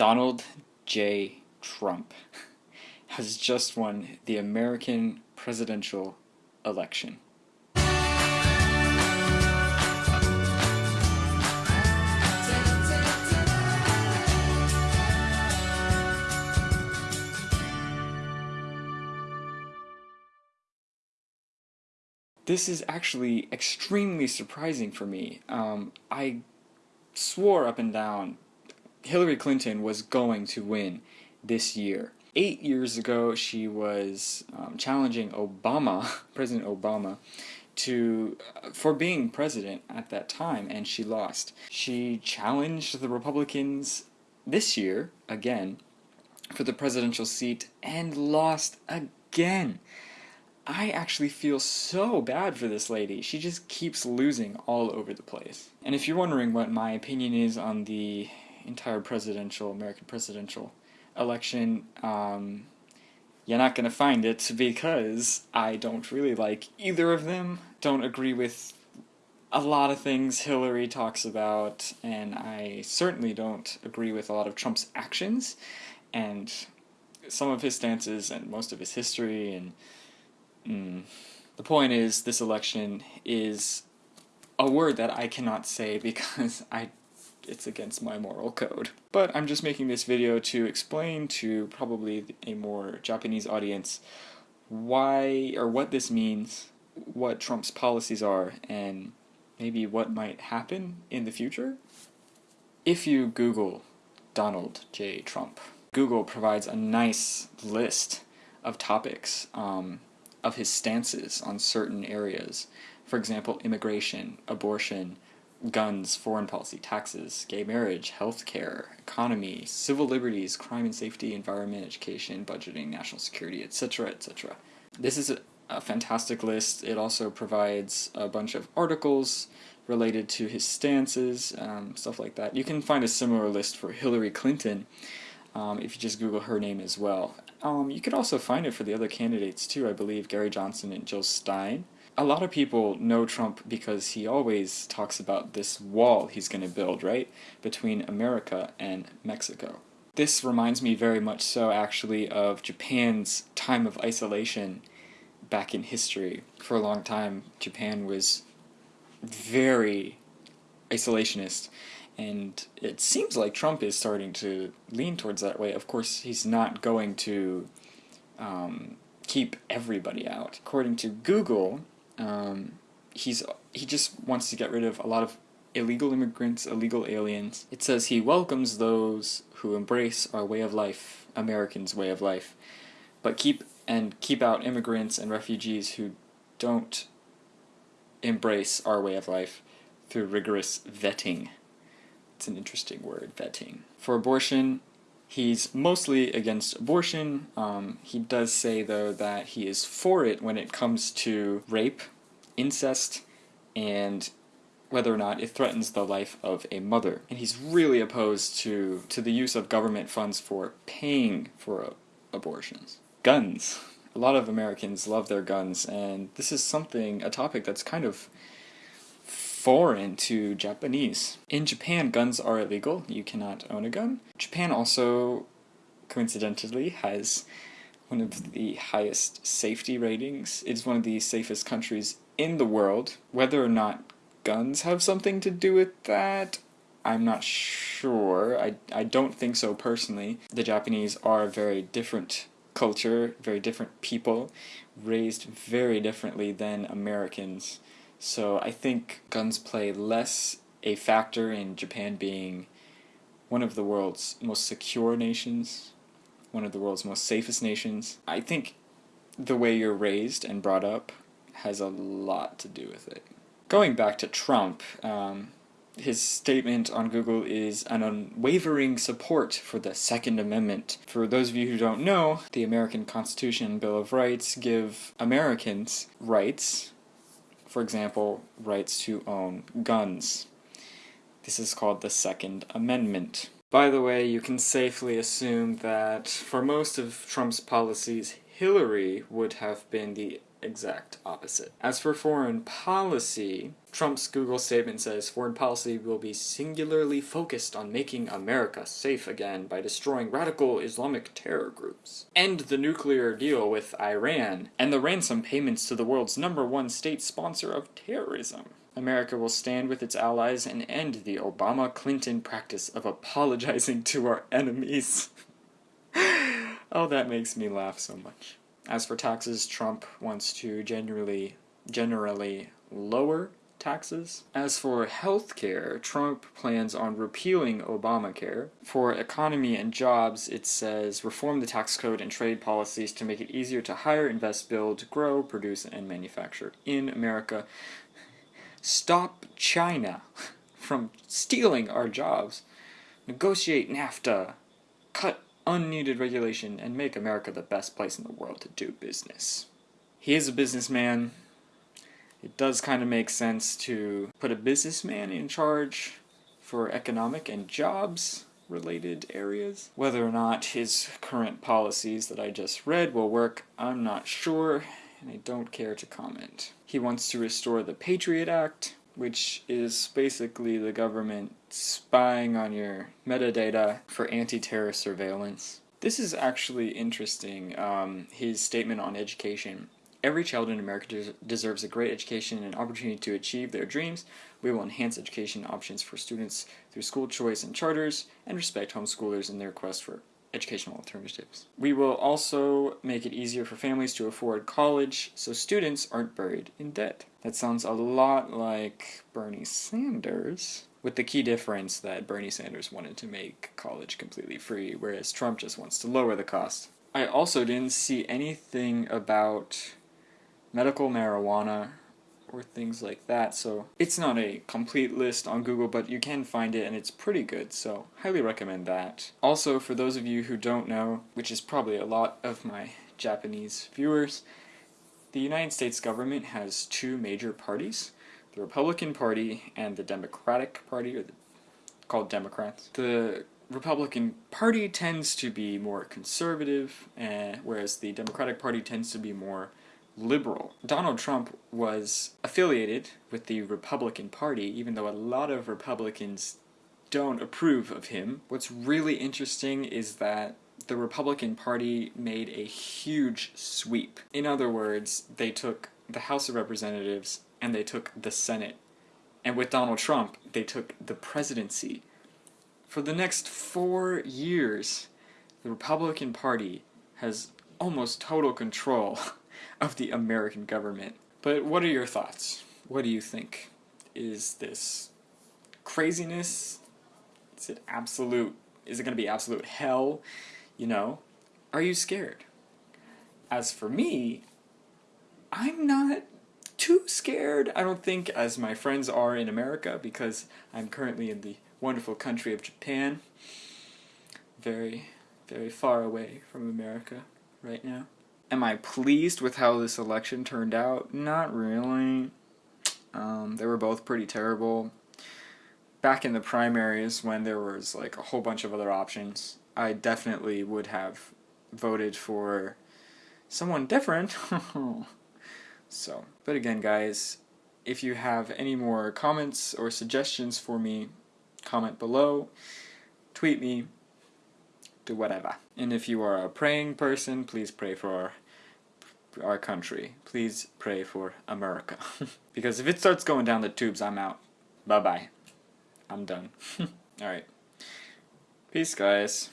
Donald J. Trump has just won the American presidential election. This is actually extremely surprising for me. Um, I swore up and down Hillary Clinton was going to win this year. Eight years ago, she was um, challenging Obama, President Obama, to uh, for being president at that time, and she lost. She challenged the Republicans this year again for the presidential seat and lost again. I actually feel so bad for this lady. She just keeps losing all over the place. And if you're wondering what my opinion is on the entire presidential, American presidential election, um, you're not going to find it because I don't really like either of them. Don't agree with a lot of things Hillary talks about, and I certainly don't agree with a lot of Trump's actions and some of his stances and most of his history. And mm, the point is, this election is a word that I cannot say because I it's against my moral code. But I'm just making this video to explain to probably a more Japanese audience why or what this means, what Trump's policies are, and maybe what might happen in the future. If you Google Donald J. Trump, Google provides a nice list of topics um, of his stances on certain areas. For example, immigration, abortion, guns, foreign policy, taxes, gay marriage, healthcare, economy, civil liberties, crime and safety, environment, education, budgeting, national security, etc., etc. This is a, a, fantastic list. It also provides a bunch of articles related to his stances, um, stuff like that. You can find a similar list for Hillary Clinton um, if you just Google her name as well. Um, you could also find it for the other candidates too, I believe, Gary Johnson and Jill Stein a lot of people know Trump because he always talks about this wall he's going to build, right, between America and Mexico. This reminds me very much so, actually, of Japan's time of isolation back in history. For a long time, Japan was very isolationist, and it seems like Trump is starting to lean towards that way. Of course, he's not going to um, keep everybody out. According to Google, um, he's he just wants to get rid of a lot of illegal immigrants, illegal aliens. It says he welcomes those who embrace our way of life, Americans' way of life, but keep and keep out immigrants and refugees who don't embrace our way of life through rigorous vetting. It's an interesting word, vetting. For abortion, he's mostly against abortion. Um, he does say, though, that he is for it when it comes to rape, incest, and whether or not it threatens the life of a mother. And he's really opposed to, to the use of government funds for paying for uh, abortions. Guns. A lot of Americans love their guns, and this is something, a topic that's kind of foreign to Japanese. In Japan, guns are illegal. You cannot own a gun. Japan also, coincidentally, has one of the highest safety ratings. It's one of the safest countries in the world. Whether or not guns have something to do with that, I'm not sure. I, I don't think so personally. The Japanese are a very different culture, very different people, raised very differently than Americans. So I think guns play less a factor in Japan being one of the world's most secure nations, one of the world's most safest nations. I think the way you're raised and brought up has a lot to do with it. Going back to Trump, um, his statement on Google is an unwavering support for the Second Amendment. For those of you who don't know, the American Constitution and Bill of Rights give Americans rights for example, rights to own guns. This is called the Second Amendment. By the way, you can safely assume that for most of Trump's policies, Hillary would have been the exact opposite. As for foreign policy, Trump's Google statement says foreign policy will be singularly focused on making America safe again by destroying radical Islamic terror groups, end the nuclear deal with Iran, and the ransom payments to the world's number one state sponsor of terrorism. America will stand with its allies and end the Obama Clinton practice of apologizing to our enemies. oh, that makes me laugh so much. As for taxes, Trump wants to generally generally lower taxes. As for healthcare, Trump plans on repealing Obamacare. For economy and jobs, it says reform the tax code and trade policies to make it easier to hire, invest, build, grow, produce, and manufacture in America. Stop China from stealing our jobs. Negotiate NAFTA. Cut unneeded regulation and make America the best place in the world to do business. He is a businessman. It does kind of make sense to put a businessman in charge for economic and jobs related areas. Whether or not his current policies that I just read will work, I'm not sure, and I don't care to comment. He wants to restore the Patriot Act, which is basically the government spying on your metadata for anti-terror surveillance. This is actually interesting, um, his statement on education. Every child in America des deserves a great education and an opportunity to achieve their dreams. We will enhance education options for students through school choice and charters, and respect homeschoolers in their quest for educational alternatives. We will also make it easier for families to afford college so students aren't buried in debt. That sounds a lot like Bernie Sanders, with the key difference that Bernie Sanders wanted to make college completely free, whereas Trump just wants to lower the cost. I also didn't see anything about medical marijuana or things like that. So it's not a complete list on Google, but you can find it and it's pretty good, so highly recommend that. Also, for those of you who don't know, which is probably a lot of my Japanese viewers, the United States government has two major parties, the Republican Party and the Democratic Party, or the, called Democrats. The Republican Party tends to be more conservative, uh, whereas the Democratic Party tends to be more liberal. Donald Trump was affiliated with the Republican Party, even though a lot of Republicans don't approve of him. What's really interesting is that the Republican Party made a huge sweep. In other words, they took the House of Representatives and they took the Senate. And with Donald Trump, they took the presidency. For the next four years, the Republican Party has almost total control of the American government. But what are your thoughts? What do you think? Is this craziness? Is it absolute? Is it going to be absolute hell? You know? Are you scared? As for me, I'm not too scared, I don't think, as my friends are in America, because I'm currently in the wonderful country of Japan. Very, very far away from America right now. Am I pleased with how this election turned out? Not really. Um, they were both pretty terrible. Back in the primaries, when there was like a whole bunch of other options, I definitely would have voted for someone different. so, but again, guys, if you have any more comments or suggestions for me, comment below, tweet me, do whatever. And if you are a praying person, please pray for our country. Please pray for America. because if it starts going down the tubes, I'm out. Bye-bye. I'm done. Alright. Peace, guys.